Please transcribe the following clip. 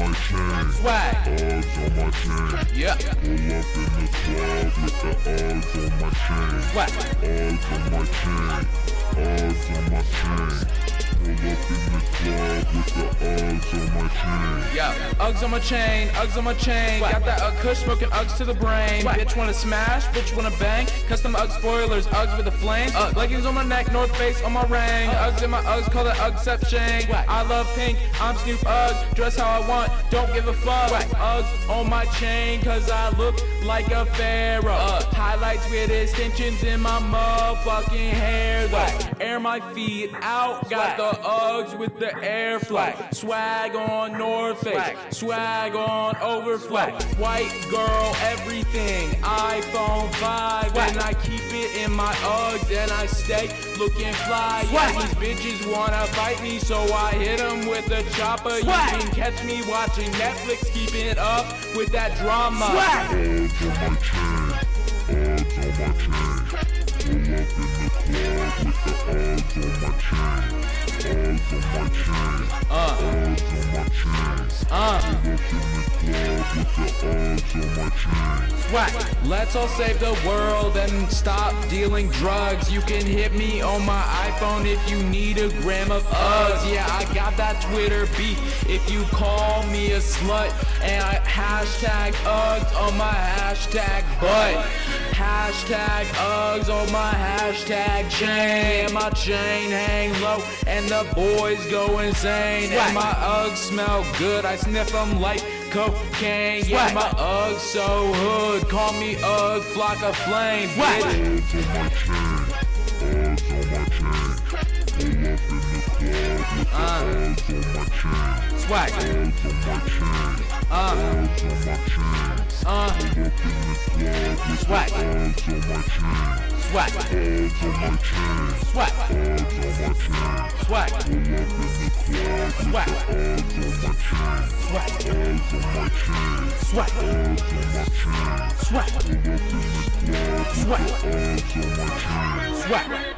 my chain. Swag. Uggs on my chain. Yeah. Pull up in the club with the Uggs on my chain. Swag. Uggs on my chain. Uggs on my chain. Pull up in the club with the Uggs on my chain. Yeah, Uggs on my chain, Uggs on my chain. Got that Ugg kush smoking Uggs to the brain. Bitch wanna smash, bitch wanna bang. Custom Ugg spoilers, Uggs with a flame. Ugg leggings on my neck, North Face on my ring. Uggs in my Uggs, call it Uggception. I love pink, I'm Snoop Ugg. Dress how I want, don't give a fuck. Uggs on my chain, cause I look like a pharaoh. Highlights with extensions in my motherfucking hair though. Air my feet out, got the Uggs with the airflow. Swag on North Face, swag on overflow. White girl, everything. iPhone 5, and I keep it in my Uggs, and I stay looking fly. Yeah, these bitches wanna fight me, so I hit them with a chopper. You can catch me watching Netflix, keeping up with that drama. Uggs on my chain. Uggs on my chain. Pull up in the club Uh, uh. Pull up in the club with the Uggs on my chain. Swag. Let's all save the world and stop dealing drugs. You can hit me on my iPhone if you need a gram of Uggs. Yeah, I got that Twitter beat. If you call me a slut and I hashtag Uggs on my hashtag butt. Hashtag Uggs on my hashtag chain. My chain hang low and the boys go insane. And my Uggs smell good. I sniff them like cocaine. Yeah, my Uggs so hood. Call me Ugg Flocka Flame. Bitch. Uggs on my chain. Uggs on my chain. Pull up in the club with the Uggs on my chain. Swag. Uggs on my chain. Uh, Uggs on my chain. uh, Pull up in the club with Swag. the Uggs on my chain. swag, Uggs on my chain. swag, Uggs on my chain. swag, Pull up in the club Swag. the Uggs on my chain. swag.